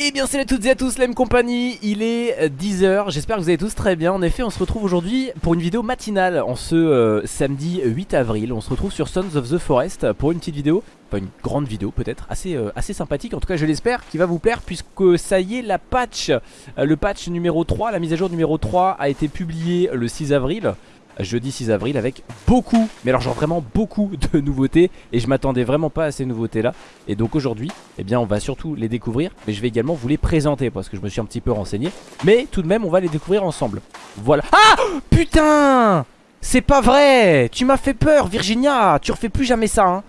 Eh bien salut à toutes et à tous la même compagnie, il est 10h, j'espère que vous allez tous très bien. En effet on se retrouve aujourd'hui pour une vidéo matinale en ce euh, samedi 8 avril. On se retrouve sur Sons of the Forest pour une petite vidéo, enfin une grande vidéo peut-être, assez, euh, assez sympathique. En tout cas je l'espère qui va vous plaire puisque ça y est la patch, euh, le patch numéro 3, la mise à jour numéro 3 a été publiée le 6 avril jeudi 6 avril avec beaucoup, mais alors genre vraiment beaucoup de nouveautés. Et je m'attendais vraiment pas à ces nouveautés là et donc aujourd'hui eh bien on va surtout les découvrir mais je vais également vous les présenter parce que je me suis un petit peu renseigné. Mais tout de même on va les découvrir ensemble. Voilà. Ah! Putain! C'est pas vrai! Tu m'as fait peur Virginia! Tu refais plus jamais ça hein.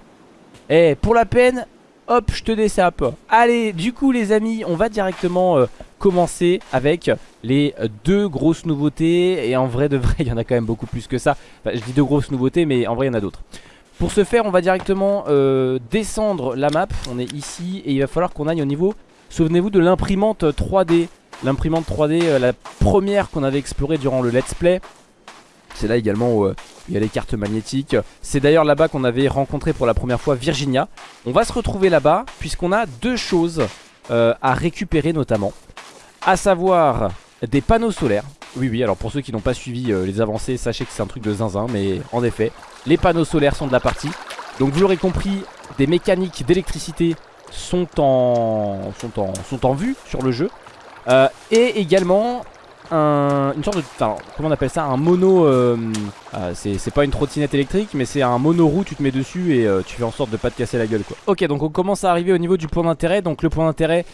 Eh pour la peine Hop je te désape. Allez du coup les amis on va directement euh, commencer avec les deux grosses nouveautés. Et en vrai de vrai il y en a quand même beaucoup plus que ça. Enfin, Je dis deux grosses nouveautés mais en vrai il y en a d'autres. Pour ce faire on va directement euh, descendre la map. On est ici et il va falloir qu'on aille au niveau Souvenez-vous de l'imprimante 3D L'imprimante 3D euh, la première qu'on avait explorée durant le let's play c'est là également où euh, il y a les cartes magnétiques C'est d'ailleurs là-bas qu'on avait rencontré pour la première fois Virginia On va se retrouver là-bas puisqu'on a deux choses euh, à récupérer notamment à savoir des panneaux solaires. Oui, oui, alors pour ceux qui n'ont pas suivi euh, les avancées, sachez que c'est un truc de zinzin, mais en effet, les panneaux solaires sont de la partie. Donc vous l'aurez compris, des mécaniques d'électricité sont en, sont, en, vue sur le jeu. Et également une sorte de... comment on appelle ça Un mono... Euh, euh, c'est pas une trottinette électrique mais c'est un mono-roue, tu te mets dessus et euh, tu fais en sorte de pas te casser la gueule quoi. Ok donc on commence à arriver au niveau du point d'intérêt. Donc le point d'intérêt,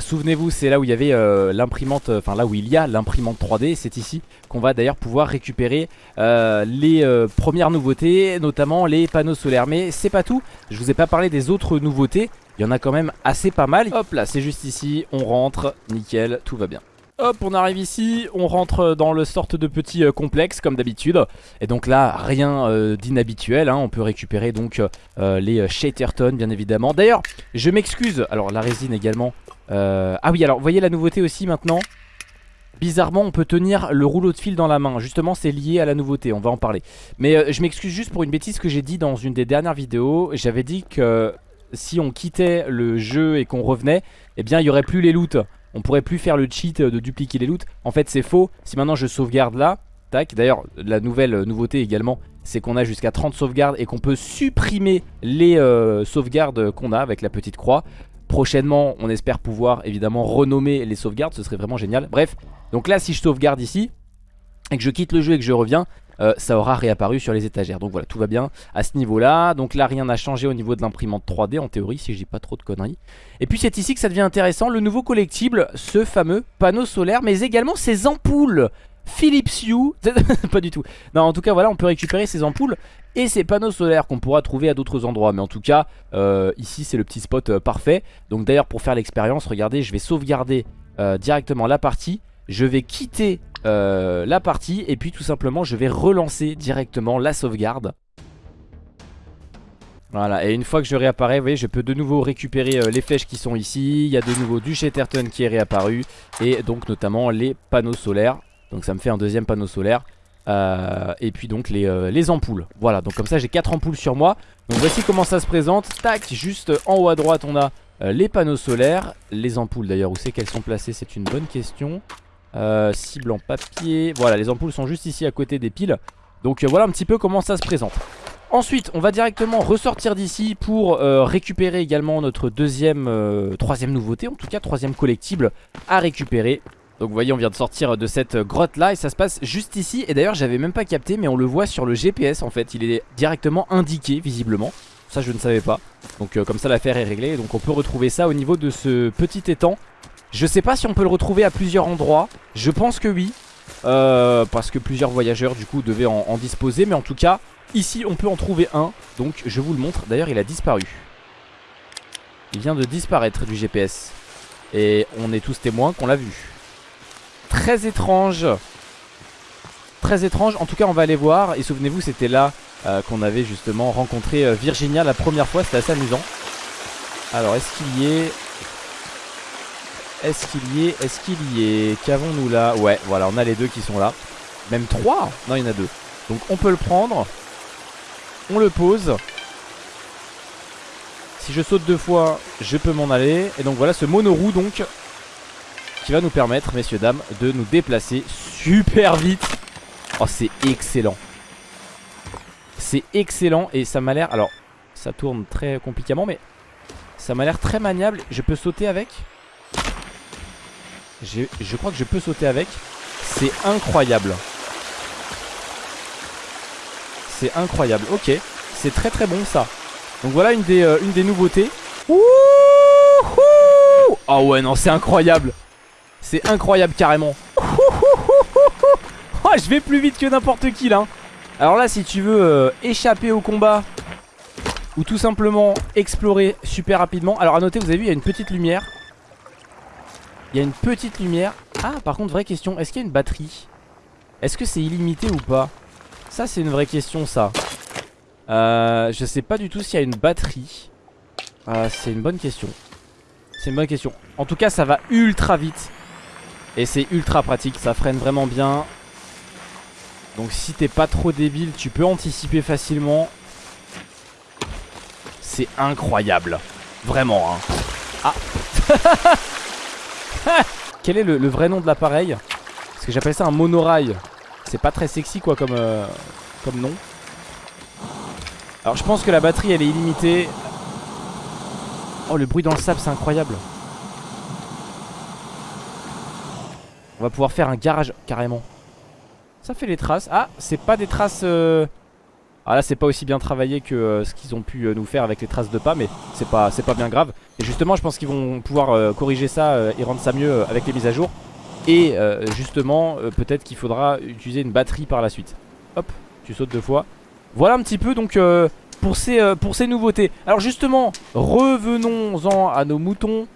souvenez-vous c'est là où il y avait l'imprimante, enfin là où il y a l'imprimante 3D. C'est ici qu'on va d'ailleurs pouvoir récupérer les premières nouveautés, notamment les panneaux solaires. Mais c'est pas tout, je vous ai pas parlé des autres nouveautés. Il y en a quand même assez pas mal. Hop là, c'est juste ici, on rentre, nickel, tout va bien. Hop, on arrive ici, on rentre dans le sorte de petit euh, complexe comme d'habitude. Et donc là, rien euh, d'inhabituel, hein. on peut récupérer donc euh, les Shaterton bien évidemment. D'ailleurs, je m'excuse, alors la résine également. Ah oui, alors vous voyez la nouveauté aussi maintenant Bizarrement on peut tenir le rouleau de fil dans la main Justement c'est lié à la nouveauté on va en parler Mais je m'excuse juste pour une bêtise que j'ai dit dans une des dernières vidéos J'avais dit que si on quittait le jeu et qu'on revenait Eh bien il n'y aurait plus les loots on pourrait plus faire le cheat de dupliquer les loots. En fait c'est faux, si maintenant je sauvegarde là, tac, d'ailleurs la nouvelle euh, nouveauté également c'est qu'on a jusqu'à 30 sauvegardes et qu'on peut supprimer les euh, sauvegardes qu'on a avec la petite croix. Prochainement on espère pouvoir évidemment renommer les sauvegardes, ce serait vraiment génial. Bref, donc là si je sauvegarde ici et que je quitte le jeu et que je reviens, euh, ça aura réapparu sur les étagères. Donc voilà, tout va bien à ce niveau-là. Donc là, rien n'a changé au niveau de l'imprimante 3D, en théorie, si je dis pas trop de conneries. Et puis c'est ici que ça devient intéressant, le nouveau collectible, ce fameux panneau solaire, mais également ces ampoules Philips Hue, pas du tout. Non, en tout cas, voilà, on peut récupérer ces ampoules et ces panneaux solaires qu'on pourra trouver à d'autres endroits. Mais en tout cas, euh, ici, c'est le petit spot euh, parfait. Donc d'ailleurs, pour faire l'expérience, regardez, je vais sauvegarder directement la partie. Je vais quitter euh, la partie et puis tout simplement je vais relancer directement la sauvegarde voilà, et une fois que je réapparais, vous voyez, je peux de nouveau récupérer euh, les flèches qui sont ici. Il y a de nouveau du Shatterton qui est réapparu. Et donc notamment les panneaux solaires. Donc ça me fait un deuxième panneau solaire. Euh, et puis donc les, les, ampoules. Voilà, donc comme ça j'ai 4 ampoules sur moi. Donc voici comment ça se présente. Tac, juste en haut à droite on a les panneaux solaires. Les ampoules d'ailleurs, où c'est qu'elles sont placées C'est une bonne question. Euh, cible en papier. Voilà, les ampoules sont juste ici à côté des piles. Donc euh, voilà un petit peu comment ça se présente. Ensuite, on va directement ressortir d'ici pour euh, récupérer également notre deuxième, troisième nouveauté, en tout cas troisième collectible à récupérer. Donc vous voyez, on vient de sortir de cette grotte là et ça se passe juste ici. Et d'ailleurs, j'avais même pas capté, mais on le voit sur le GPS en fait. Il est directement indiqué visiblement. Ça, je ne savais pas. Donc comme ça, l'affaire est réglée. Donc on peut retrouver ça au niveau de ce petit étang je sais pas si on peut le retrouver à plusieurs endroits. Je pense que oui. Euh, Parce que plusieurs voyageurs du coup devaient en, disposer. Mais en tout cas ici on peut en trouver un. Donc je vous le montre. D'ailleurs il a disparu. Il vient de disparaître du GPS Et on est tous témoins qu'on l'a vu. Très étrange. Très étrange. En tout cas on va aller voir. Et souvenez-vous c'était là euh, qu'on avait justement rencontré euh, Virginia la première fois. C'était assez amusant. Alors est-ce qu'il y est? Est-ce qu'il y est? Est-ce qu'il y est? Qu'avons-nous là? Ouais, voilà, on a les deux qui sont là. Même trois? Non, il y en a deux. Donc on peut le prendre. On le pose. Si je saute deux fois, je peux m'en aller. Et donc voilà, ce monoroue donc qui va nous permettre, messieurs, dames, de nous déplacer super vite. Oh, c'est excellent. C'est excellent et ça m'a l'air... Alors, ça tourne très compliquément, mais ça m'a l'air très maniable. Je peux sauter avec? Je crois que je peux sauter avec. C'est incroyable. C'est incroyable. Ok, c'est très très bon ça. Donc voilà une des, euh, une des nouveautés. Ouh oh ouais, non, c'est incroyable. C'est incroyable carrément. Oh, je vais plus vite que n'importe qui là. Alors là, si tu veux euh, échapper au combat ou tout simplement explorer super rapidement. Alors à noter, vous avez vu, il y a une petite lumière. Il y a une petite lumière. Ah, par contre, vraie question, est-ce qu'il y a une batterie? Est-ce que c'est illimité ou pas? Ça, c'est une vraie question, ça. Euh, je sais pas du tout s'il y a une batterie. Euh, c'est une bonne question. C'est une bonne question. En tout cas, ça va ultra vite. Et c'est ultra pratique, ça freine vraiment bien. Donc si t'es pas trop débile, tu peux anticiper facilement. C'est incroyable. Vraiment, hein. Ah Quel est le, vrai nom de l'appareil? Parce que j'appelle ça un monorail. C'est pas très sexy quoi comme, euh, comme nom. Alors je pense que la batterie elle est illimitée. Oh le bruit dans le sable c'est incroyable. On va pouvoir faire un garage carrément. Ça fait les traces. Ah, c'est pas des traces... Euh, ah là c'est pas aussi bien travaillé que euh, ce qu'ils ont pu euh, nous faire avec les traces de pas mais c'est pas, pas bien grave. Et justement je pense qu'ils vont pouvoir corriger ça et rendre ça mieux avec les mises à jour. Et justement peut-être qu'il faudra utiliser une batterie par la suite. Hop tu sautes deux fois. Voilà un petit peu donc pour, pour ces nouveautés. Alors justement revenons-en à nos moutons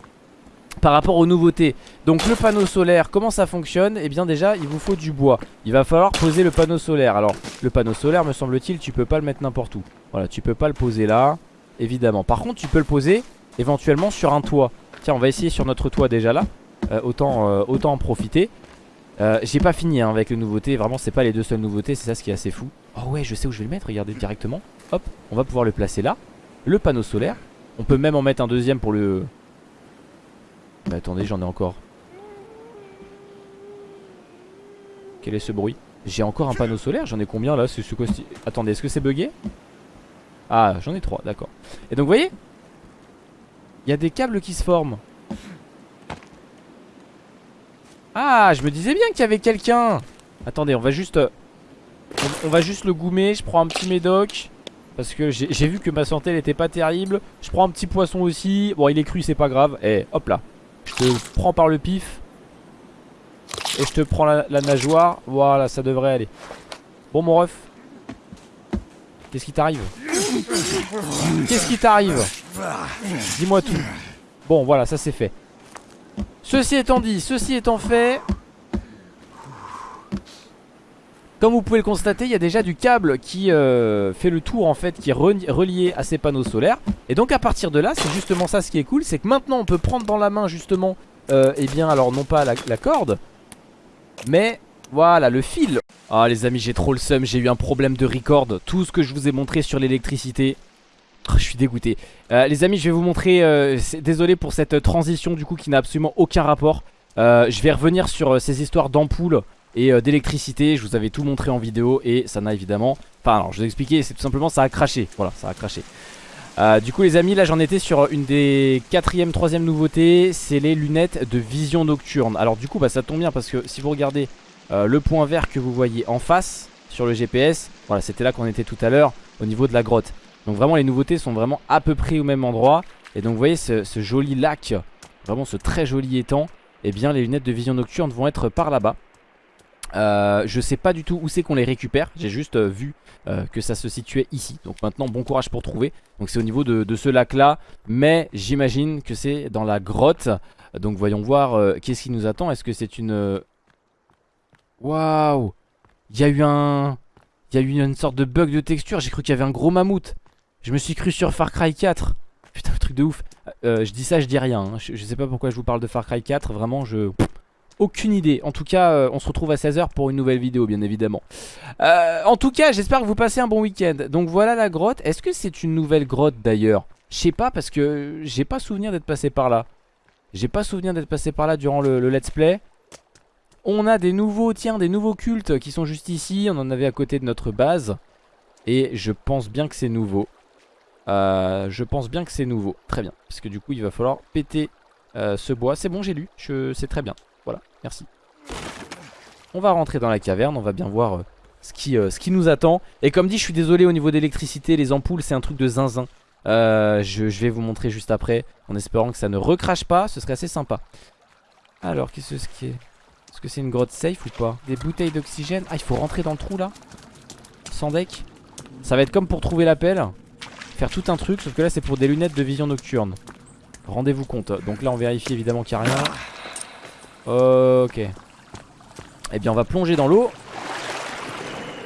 par rapport aux nouveautés. Donc le panneau solaire, comment ça fonctionne? Eh bien déjà il vous faut du bois. Il va falloir poser le panneau solaire. Alors le panneau solaire me semble-t-il tu peux pas le mettre n'importe où. Voilà tu peux pas le poser là Évidemment. Par contre tu peux le poser éventuellement sur un toit. Tiens on va essayer sur notre toit déjà là. Euh, autant, euh, autant en profiter. Euh, J'ai pas fini hein, avec les nouveautés. Vraiment c'est pas les deux seules nouveautés. C'est ça ce qui est assez fou. Oh ouais je sais où je vais le mettre. Regardez directement. Hop on va pouvoir le placer là. Le panneau solaire. On peut même en mettre un deuxième pour le mais attendez, j'en ai encore. Quel est ce bruit J'ai encore un panneau solaire J'en ai combien là ce Attendez, est-ce que c'est bugué Ah, j'en ai trois, d'accord. Et donc, vous voyez Il y a des câbles qui se forment. Ah, je me disais bien qu'il y avait quelqu'un Attendez, on va juste... On, va juste le goumer, je prends un petit médoc parce que j'ai vu que ma santé elle était pas terrible Je prends un petit poisson aussi Bon il est cru c'est pas grave Et eh, hop là te prends par le pif. Et je te prends la, nageoire. Voilà, ça devrait aller. Bon, mon ref. Qu'est-ce qui t'arrive? Qu'est-ce qui t'arrive? Dis-moi tout. Bon, voilà, ça c'est fait. Ceci étant dit, ceci étant fait, comme vous pouvez le constater, il y a déjà du câble qui euh, fait le tour en fait, qui est relié à ces panneaux solaires. Et donc à partir de là, c'est justement ça ce qui est cool, c'est que maintenant on peut prendre dans la main justement, euh, eh bien alors non pas la, corde, mais voilà le fil. Ah les amis, j'ai trop le seum, j'ai eu un problème de record. Tout ce que je vous ai montré sur l'électricité, oh, je suis dégoûté. Euh, les amis, je vais vous montrer, euh, désolé pour cette transition du coup qui n'a absolument aucun rapport. je vais revenir sur ces histoires d'ampoules et euh, d'électricité. Je vous avais tout montré en vidéo et ça n'a évidemment... Enfin alors je vous ai expliqué, c'est tout simplement ça a craché. Voilà, ça a craché. Euh, du coup les amis là j'en étais sur une des quatrième, troisième nouveautés C'est les lunettes de vision nocturne Alors du coup bah ça tombe bien parce que si vous regardez euh, le point vert que vous voyez en face sur le GPS Voilà c'était là qu'on était tout à l'heure au niveau de la grotte Donc vraiment les nouveautés sont vraiment à peu près au même endroit Et donc vous voyez ce, joli lac Vraiment ce très joli étang Et eh bien les lunettes de vision nocturne vont être par là-bas euh, je sais pas du tout où c'est qu'on les récupère. J'ai juste euh, vu euh, que ça se situait ici. Donc maintenant bon courage pour trouver. Donc c'est au niveau de, ce lac là Mais j'imagine que c'est dans la grotte. Donc voyons voir qu'est-ce qui nous attend. Est-ce que c'est une... Waouh! Il y a eu un... Il y a eu une sorte de bug de texture. J'ai cru qu'il y avait un gros mammouth. Je me suis cru sur Far Cry 4 Putain le truc de ouf. Je dis ça je dis rien hein. je, je, sais pas pourquoi je vous parle de Far Cry 4 Vraiment je... Aucune idée. En tout cas, euh, on se retrouve à 16h pour une nouvelle vidéo, bien évidemment. Euh, en tout cas, j'espère que vous passez un bon week-end. Donc voilà la grotte. Est-ce que c'est une nouvelle grotte d'ailleurs? Je sais pas parce que j'ai pas souvenir d'être passé par là. J'ai pas souvenir d'être passé par là durant le, let's play. On a des nouveaux, tiens, des nouveaux cultes qui sont juste ici. On en avait à côté de notre base. Et je pense bien que c'est nouveau. Euh, je pense bien que c'est nouveau. Très bien. Parce que du coup, il va falloir péter ce bois. C'est bon, j'ai lu. C'est très bien. Voilà, merci. On va rentrer dans la caverne. On va bien voir euh, ce, qui, ce qui nous attend. Et comme dit, je suis désolé au niveau d'électricité. Les ampoules, c'est un truc de zinzin. je, je, vais vous montrer juste après. En espérant que ça ne recrache pas. Ce serait assez sympa. Alors, qu'est-ce que c'est Est-ce que c'est une grotte safe ou pas? Des bouteilles d'oxygène? Ah, il faut rentrer dans le trou là? Sans deck? Ça va être comme pour trouver la pelle faire tout un truc, sauf que là c'est pour des lunettes de vision nocturne. Rendez-vous compte. Donc là on vérifie évidemment qu'il n'y a rien. Ok. Eh bien on va plonger dans l'eau.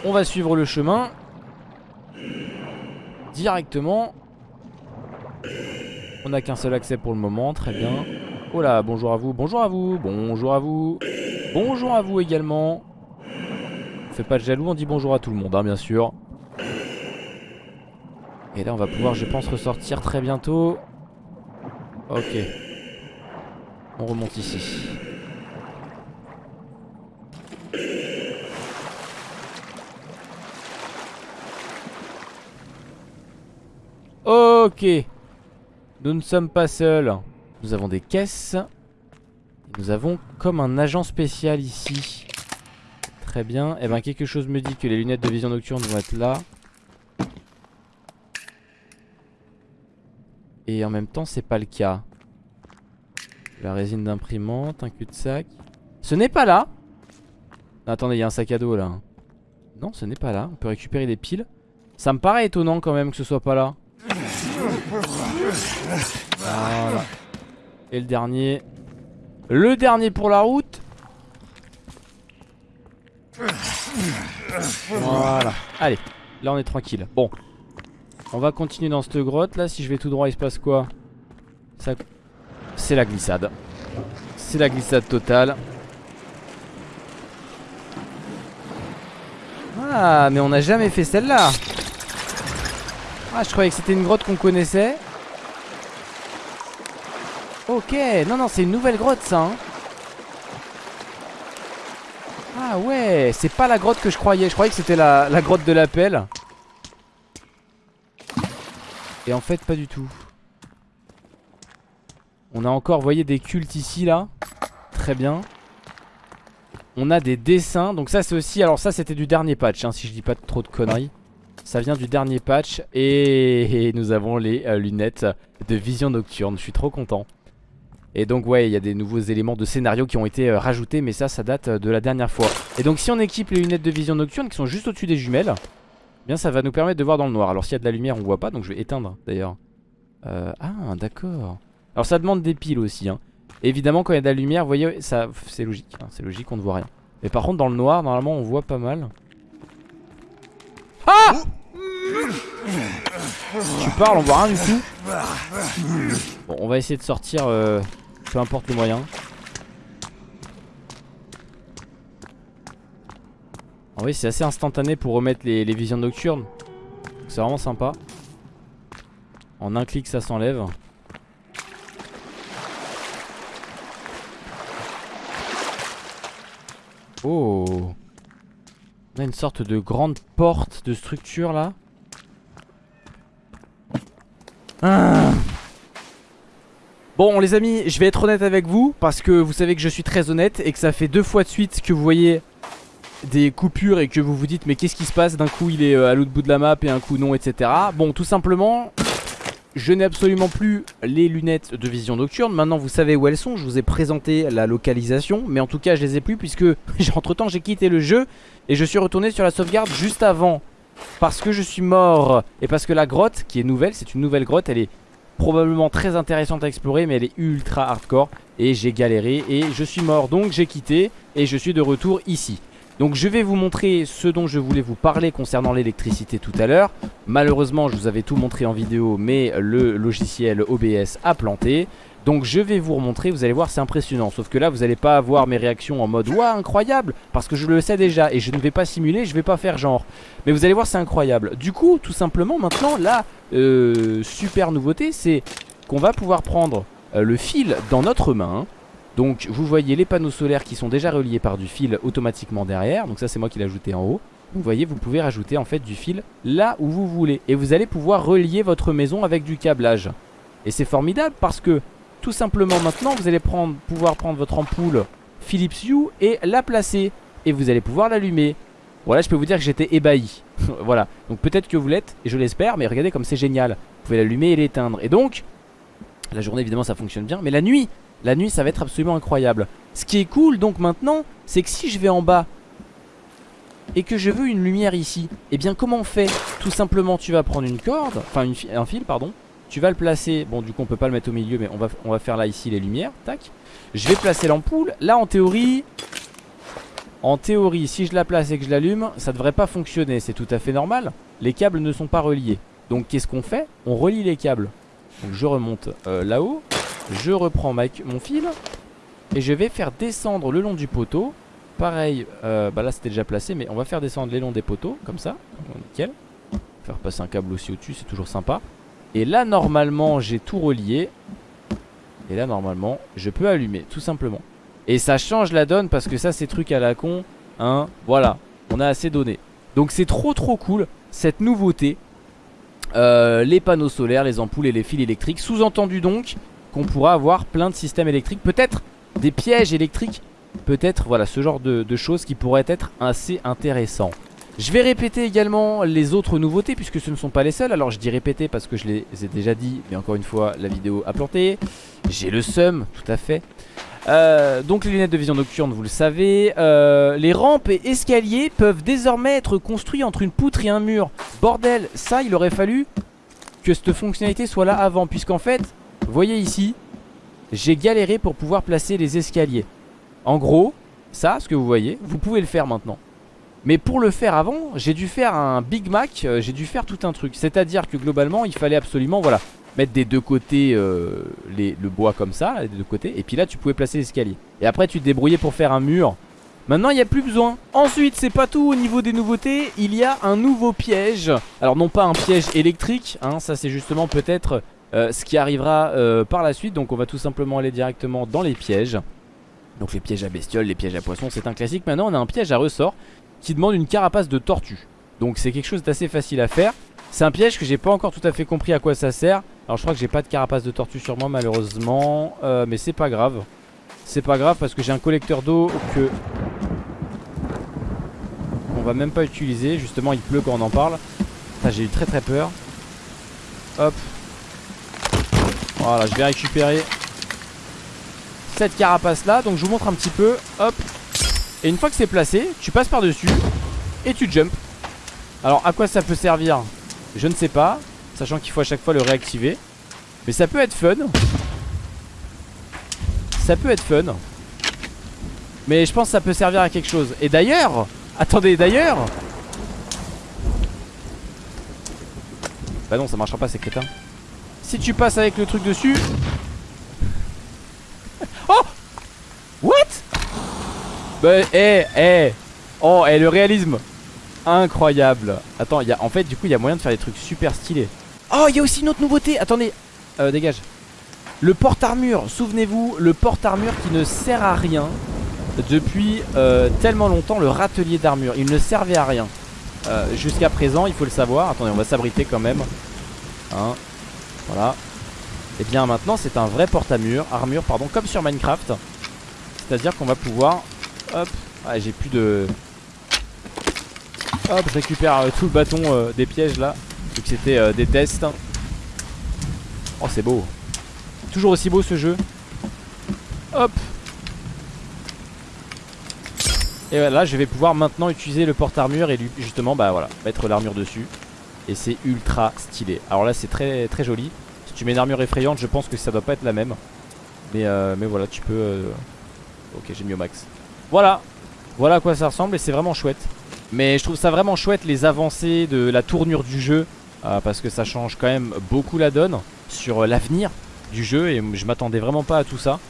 On va suivre le chemin. Directement. On n'a qu'un seul accès pour le moment, très bien. Oh là, bonjour à vous, bonjour à vous, bonjour à vous. Bonjour à vous également. On fait pas de jaloux, on dit bonjour à tout le monde, hein, bien sûr. Et là on va pouvoir je pense ressortir très bientôt Ok On remonte ici Ok. Nous ne sommes pas seuls. Nous avons des caisses. Nous avons comme un agent spécial ici. Très bien. Et eh bien quelque chose me dit que les lunettes de vision nocturne vont être là. Et en même temps c'est pas le cas. La résine d'imprimante, un cul-de-sac. Ce n'est pas là. Attendez il y a un sac à dos là. Non ce n'est pas là, on peut récupérer des piles. Ça me paraît étonnant quand même que ce soit pas là Voilà Et le dernier Le dernier pour la route Voilà Allez Là on est tranquille Bon on va continuer dans cette grotte là. Si je vais tout droit, il se passe quoi? C'est la glissade. C'est la glissade totale. Ah, mais on n'a jamais fait celle-là. Ah, je croyais que c'était une grotte qu'on connaissait. Ok, non, non, c'est une nouvelle grotte ça. Hein. Ah ouais, c'est pas la grotte que je croyais. Je croyais que c'était la, la grotte de l'appel. Et en fait pas du tout On a encore, vous voyez des cultes ici là Très bien On a des dessins Donc ça c'est aussi, alors ça c'était du dernier patch hein, Si je dis pas trop de conneries Ça vient du dernier patch Et, nous avons les euh, lunettes de vision nocturne. Je suis trop content. Et donc ouais il y a des nouveaux éléments de scénario qui ont été euh, rajoutés Mais ça ça date euh, de la dernière fois. Et donc si on équipe les lunettes de vision nocturne Qui sont juste au-dessus des jumelles Bien ça va nous permettre de voir dans le noir. Alors s'il y a de la lumière on voit pas donc je vais éteindre d'ailleurs. Ah d'accord. Alors ça demande des piles aussi hein. Évidemment quand il y a de la lumière vous voyez ça c'est logique hein, C'est logique on ne voit rien. Mais par contre dans le noir normalement on voit pas mal Ah Tu parles on voit rien du tout. Bon on va essayer de sortir euh, Peu importe le moyen Ah oui c'est assez instantané pour remettre les, visions nocturnes. C'est vraiment sympa. En un clic ça s'enlève. Oh Une sorte de grande porte de structure là. Ah. Bon les amis je vais être honnête avec vous Parce que vous savez que je suis très honnête Et que ça fait deux fois de suite que vous voyez des coupures et que vous vous dites mais qu'est-ce qui se passe? D'un coup il est euh, à l'autre bout de la map et un coup non etc Bon tout simplement je n'ai absolument plus les lunettes de vision nocturne. Maintenant vous savez où elles sont. Je vous ai présenté la localisation. Mais en tout cas je les ai plus puisque entre temps j'ai quitté le jeu Et je suis retourné sur la sauvegarde juste avant. Parce que je suis mort Et parce que la grotte qui est nouvelle C'est une nouvelle grotte Elle est probablement très intéressante à explorer Mais elle est ultra hardcore Et j'ai galéré et je suis mort. Donc j'ai quitté et je suis de retour ici donc je vais vous montrer ce dont je voulais vous parler concernant l'électricité tout à l'heure. Malheureusement je vous avais tout montré en vidéo mais le logiciel OBS a planté. Donc je vais vous remontrer, vous allez voir c'est impressionnant. Sauf que là vous n'allez pas avoir mes réactions en mode Waouh incroyable! Parce que je le sais déjà et je ne vais pas simuler, je vais pas faire genre. Mais vous allez voir c'est incroyable. Du coup tout simplement maintenant la euh, super nouveauté c'est qu'on va pouvoir prendre euh, le fil dans notre main. Donc vous voyez les panneaux solaires qui sont déjà reliés par du fil automatiquement derrière. Donc ça c'est moi qui l'ai ajouté en haut. Vous voyez, vous pouvez rajouter en fait du fil là où vous voulez. Et vous allez pouvoir relier votre maison avec du câblage. Et c'est formidable parce que tout simplement maintenant vous allez pouvoir prendre votre ampoule Philips Hue et la placer. Et vous allez pouvoir l'allumer. Voilà, je peux vous dire que j'étais ébahi. voilà, donc peut-être que vous l'êtes, et je l'espère, mais regardez comme c'est génial. Vous pouvez l'allumer et l'éteindre. Et donc, la journée évidemment ça fonctionne bien, mais la nuit, la nuit ça va être absolument incroyable. Ce qui est cool donc maintenant, c'est que si je vais en bas et que je veux une lumière ici, et eh bien comment on fait? Tout simplement tu vas prendre une corde, enfin un fil pardon, tu vas le placer, bon du coup on peut pas le mettre au milieu mais on va, faire là ici les lumières, tac. Je vais placer l'ampoule, là en théorie, en théorie si je la place et que je l'allume, ça devrait pas fonctionner, c'est tout à fait normal. Les câbles ne sont pas reliés, donc qu'est-ce qu'on fait? On relie les câbles. Donc je remonte euh, là-haut, je reprends mon fil et je vais faire descendre le long du poteau. Pareil, euh, bah là c'était déjà placé mais on va faire descendre les longs des poteaux Comme ça, nickel. Faire passer un câble aussi au-dessus, c'est toujours sympa. Et là normalement j'ai tout relié. Et là normalement je peux allumer tout simplement. Et ça change la donne parce que ça c'est truc à la con Hein, voilà, on a assez donné. Donc c'est trop trop cool cette nouveauté. Euh, Les panneaux solaires, les ampoules et les fils électriques. Sous-entendu donc qu'on pourra avoir plein de systèmes électriques Peut-être des pièges électriques Peut-être voilà ce genre de, choses qui pourraient être assez intéressant Je vais répéter également les autres nouveautés puisque ce ne sont pas les seules. Alors je dis répéter parce que je les ai déjà dit Mais encore une fois la vidéo a planté. J'ai le seum tout à fait. Euh, donc les lunettes de vision nocturne vous le savez. Euh, Les rampes et escaliers peuvent désormais être construits entre une poutre et un mur. Bordel ça il aurait fallu que cette fonctionnalité soit là avant Puisqu'en fait voyez ici J'ai galéré pour pouvoir placer les escaliers en gros, ça, ce que vous voyez, vous pouvez le faire maintenant. Mais pour le faire avant, j'ai dû faire un Big Mac, euh, j'ai dû faire tout un truc. C'est-à-dire que globalement, il fallait absolument, voilà, mettre des deux côtés euh, le bois comme ça, des deux côtés. Et puis là, tu pouvais placer l'escalier. Et après, tu te débrouillais pour faire un mur. Maintenant, il n'y a plus besoin. Ensuite, c'est pas tout au niveau des nouveautés. Il y a un nouveau piège. Alors, non pas un piège électrique, hein, ça c'est justement peut-être euh, ce qui arrivera par la suite. Donc, on va tout simplement aller directement dans les pièges. Donc les pièges à bestioles, les pièges à poissons, c'est un classique. Maintenant on a un piège à ressort qui demande une carapace de tortue. Donc c'est quelque chose d'assez facile à faire. C'est un piège que j'ai pas encore tout à fait compris à quoi ça sert. Alors je crois que j'ai pas de carapace de tortue sur moi malheureusement. Euh, mais c'est pas grave. C'est pas grave parce que j'ai un collecteur d'eau que... On va même pas utiliser. Justement il pleut quand on en parle. J'ai eu très très peur. Hop. Voilà je vais récupérer cette carapace là. Donc je vous montre un petit peu. Hop. Et une fois que c'est placé Tu passes par dessus Et tu jump. Alors à quoi ça peut servir Je ne sais pas Sachant qu'il faut à chaque fois le réactiver. Mais ça peut être fun. Ça peut être fun. Mais je pense que ça peut servir à quelque chose. Et d'ailleurs Attendez d'ailleurs. Bah non ça marchera pas c'est crétin Si tu passes avec le truc dessus. Bah, eh, eh. Oh, et eh, le réalisme. Incroyable. Attends, y a, en fait, du coup, il y a moyen de faire des trucs super stylés. Oh, il y a aussi une autre nouveauté. Attendez. Euh, dégage. Le porte-armure, souvenez-vous, le porte-armure qui ne sert à rien Depuis euh, tellement longtemps, le râtelier d'armure. Il ne servait à rien. Euh, Jusqu'à présent, il faut le savoir. Attendez, on va s'abriter quand même. Hein Voilà Et eh bien maintenant, c'est un vrai porte-armure Armure, pardon, comme sur Minecraft C'est-à-dire qu'on va pouvoir Hop. Ah, j'ai plus de... Hop, je récupère euh, tout le bâton euh, des pièges là. Vu que c'était euh, des tests. Oh, c'est beau. Toujours aussi beau ce jeu. Hop. Et là, je vais pouvoir maintenant utiliser le porte-armure et lui, justement, bah voilà, mettre l'armure dessus. Et c'est ultra stylé. Alors là, c'est très très joli. Si tu mets une armure effrayante, je pense que ça doit pas être la même. Mais, mais voilà, tu peux... Ok, j'ai mis au max. Voilà, voilà à quoi ça ressemble et c'est vraiment chouette. Mais je trouve ça vraiment chouette les avancées de la tournure du jeu euh, Parce que ça change quand même beaucoup la donne sur euh, l'avenir du jeu Et je m'attendais vraiment pas à tout ça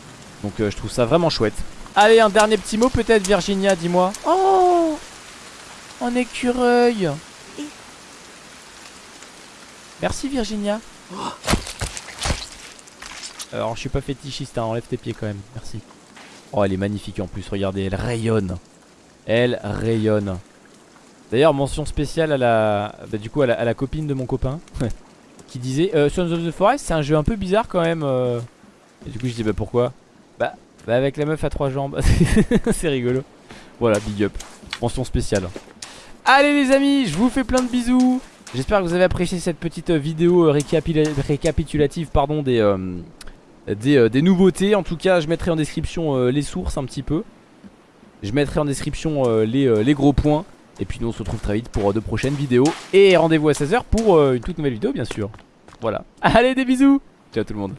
Donc euh, je trouve ça vraiment chouette Allez un dernier petit mot peut-être Virginia dis-moi Oh Un écureuil Merci Virginia Alors je suis pas fétichiste, hein, enlève tes pieds quand même, merci. Oh elle est magnifique en plus, regardez, elle rayonne. Elle rayonne. D'ailleurs mention spéciale à la, bah, du coup à la, copine de mon copain qui disait euh, Sons of the Forest c'est un jeu un peu bizarre quand même. euh. Et du coup je dis bah pourquoi? Bah, bah avec la meuf à trois jambes, c'est rigolo. Voilà big up, mention spéciale. Allez les amis, je vous fais plein de bisous. J'espère que vous avez apprécié cette petite vidéo euh, récapitulative pardon, des, euh, des, euh, des, nouveautés. En tout cas, je mettrai en description les sources un petit peu. Je mettrai en description les, les, gros points. Et puis nous on se retrouve très vite pour de prochaines vidéos. Et rendez-vous à 16h pour une toute nouvelle vidéo bien sûr. Voilà. Allez des bisous Ciao tout le monde